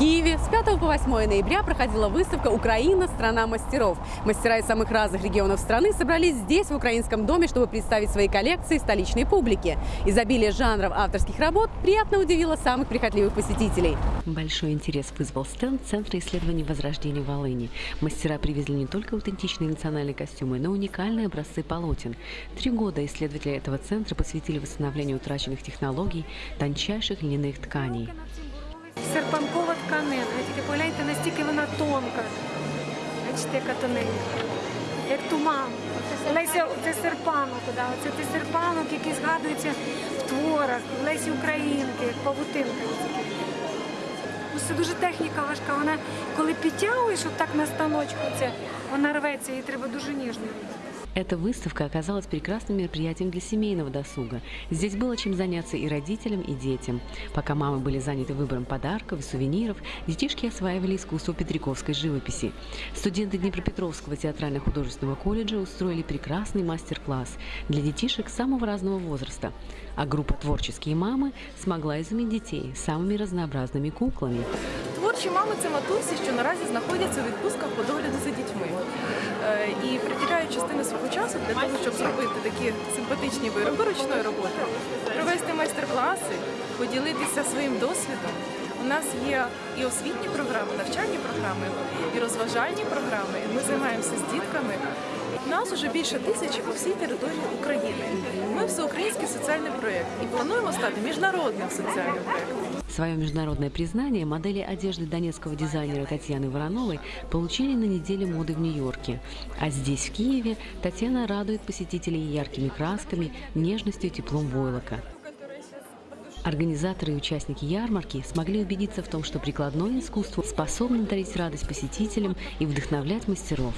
Киеве с 5 по 8 ноября проходила выставка «Украина. Страна мастеров». Мастера из самых разных регионов страны собрались здесь, в Украинском доме, чтобы представить свои коллекции столичной публике. Изобилие жанров авторских работ приятно удивило самых прихотливых посетителей. Большой интерес вызвал стенд Центра исследований Возрождения Волыни. Мастера привезли не только аутентичные национальные костюмы, но и уникальные образцы полотен. Три года исследователи этого центра посвятили восстановлению утраченных технологий тончайших льняных тканей. серпанкова вона тонка. Бачите, яка тоненька. Як туман. Леся, це серпанок, да. це ти серпанок, який згадується в творах, Лесі Українки, як павутинка. Це дуже техніка важка. Вона коли підтягуєш отак на станочку, це, вона рветься, її треба дуже ніжно робити. Эта выставка оказалась прекрасным мероприятием для семейного досуга. Здесь было чем заняться и родителям, и детям. Пока мамы были заняты выбором подарков и сувениров, детишки осваивали искусство петриковской живописи. Студенты Днепропетровского театрально-художественного колледжа устроили прекрасный мастер-класс для детишек самого разного возраста. А группа «Творческие мамы» смогла изумить детей самыми разнообразными куклами. Творчі мами це матусі, що наразі знаходяться у відпустках по догляду за дітьми Е, І частину свого часу для того, щоб зробити такі симпатичні вироби ручної роботи, провести майстер-класи, поділитися своїм досвідом. У нас є і освітні програми, навчальні програми, і розважальні програми. Ми займаємося з дітками. Нас уже більше тисячі по всій території України. Ми всеукраїнський соціальний проєкт і плануємо стати міжнародним соціальним проєктом. Свое международное признание модели одежды донецкого дизайнера Татьяны Вороновой получили на неделе моды в Нью-Йорке. А здесь, в Киеве, Татьяна радует посетителей яркими красками, нежностью и теплом войлока. Организаторы и участники ярмарки смогли убедиться в том, что прикладное искусство способно дарить радость посетителям и вдохновлять мастеров.